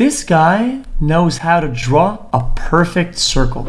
This guy knows how to draw a perfect circle.